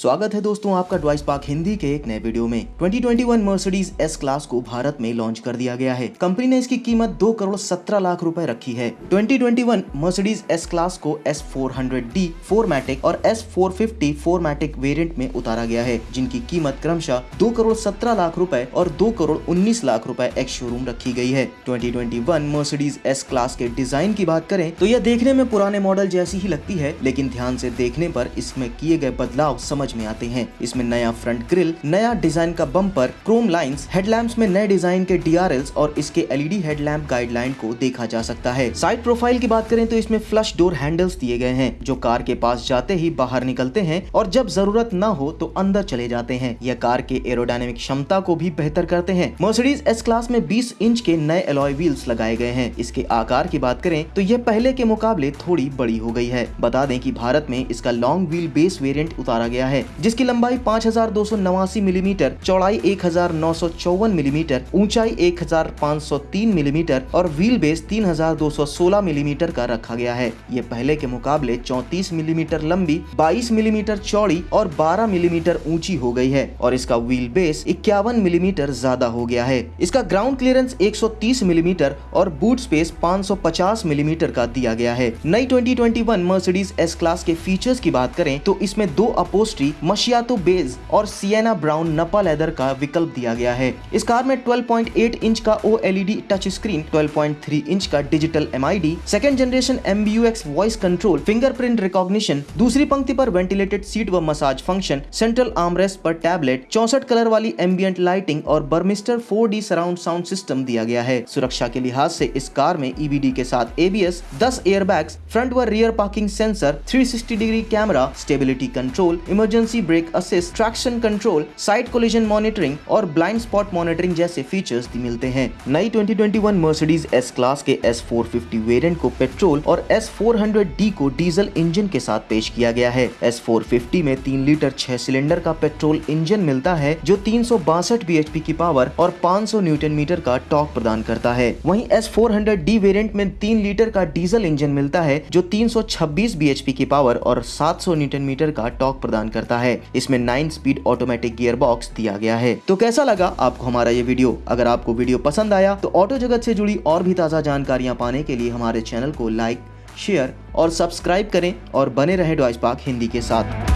स्वागत है दोस्तों आपका ड्वाइस पार्क हिंदी के एक नए वीडियो में। 2021 मर्सिडीज एस क्लास को भारत में लॉन्च कर दिया गया है। कंपनी ने इसकी कीमत दो करोड़ सत्रह लाख रुपए रखी है। 2021 मर्सिडीज एस क्लास को S four hundred D four matic और S four fifty four matic variant में उतारा गया है, जिनकी कीमत क्रमशः दो करोड़ सत्रह लाख रूपए और दो करोड़ उन्नीस लाख रूपए एक्स शोरूम रखी गई है। ट्वेंटी मर्सिडीज एस क्लास के डिज़ाइन की बात करें तो यह देखने में पुराने मॉडल जैसी ही लगती है, लेकिन ध्यान से देखने पर इसमें किए गए बदलाव समझ में आते हैं। इसमें नया फ्रंट ग्रिल नया डिज़ाइन का बम्पर क्रोम लाइंस हेडलैम्प्स में नए डिज़ाइन के डी और इसके एलईडी हेडलैम्प गाइडलाइन को देखा जा सकता है। साइड प्रोफ़ाइल की बात करें तो इसमें फ्लश डोर हैंडल्स दिए गए हैं, जो कार के पास जाते ही बाहर निकलते हैं और जब ज़रूरत न हो तो अंदर चले जाते हैं। यह कार के एरोडायनेमिक क्षमता को भी बेहतर करते हैं। मर्सिडीज एस क्लास में 20 इंच के नए एलॉय व्हील्स लगाए गए हैं। इसके आकार की बात करें तो यह पहले के मुकाबले थोड़ी बड़ी हो गई है। बता दें कि भारत में इसका लॉन्ग व्हील बेस वेरिएंट उतारा गया है। जिसकी लंबाई पाँच हज़ार दो सौ नवासी मिलीमीटर, चौड़ाई एक हज़ार नौ सौ चौवन मिलीमीटर, ऊंचाई एक हज़ार पाँच सौ तीन मिलीमीटर और व्हील बेस 3216 मिलीमीटर का रखा गया है। ये पहले के मुकाबले 34 मिलीमीटर लंबी 22 मिलीमीटर चौड़ी और 12 मिलीमीटर ऊँची हो गई है और इसका व्हील बेस इक्यावन मिलीमीटर ज़्यादा हो गया है। इसका ग्राउंड क्लियरेंस 130 मिलीमीटर और बूट स्पेस 550 मिलीमीटर का दिया गया है। नई 2021 मर्सिडीज एस क्लास के फीचर्स की बात करें तो इसमें दो अपोस्ट्री मशियातो बेज और सियना ब्राउन नपा लेदर का विकल्प दिया गया है। इस कार में 12.8 इंच का ओ टच स्क्रीन 12.3 इंच का digital M I D second generation MBUX voice control fingerprint recognition दूसरी पंक्ति पर वेंटिलेटेड सीट व मसाज फ़ंक्शन सेंट्रल आर्मरेस्ट पर टैबलेट चौसठ कलर वाली एम्बियंट लाइटिंग और Burmester 4D surround sound system दिया गया है। सुरक्षा के लिहाज से इस कार में ईवीडी के साथ एबीएस 10 एयरबैग्स फ्रंट व rear parking sensor 360 degree camera stability control emergency brake assist traction control side collision monitoring और ब्लाइंड स्पॉट मॉनिटरिंग जैसे फीचर्स भी मिलते हैं। नई 2021 मर्सिडीज एस क्लास के एस फोर वेरिएंट को पेट्रोल और एस फोर को डीजल इंजन के साथ पेश किया गया है। एस फोर में तीन लीटर छह सिलेंडर का पेट्रोल इंजन मिलता है, जो तीन bhp की पावर और 500 न्यूटन मीटर का टॉक प्रदान करता है। वहीं एस फोर वेरिएंट में तीन लीटर का डीजल इंजन मिलता है, जो 326 bhp की पावर और 700 न्यूटन मीटर का टॉक प्रदान करता है। इसमें nine speed automatic gear box दिया गया है। तो कैसा लगा आपको हमारा ये वीडियो? अगर आपको वीडियो पसंद आया तो ऑटो जगत से जुड़ी और भी ताज़ा जानकारियाँ पाने के लिए हमारे चैनल को लाइक शेयर और सब्सक्राइब करें और बने रहे डॉइस पार्क हिंदी के साथ।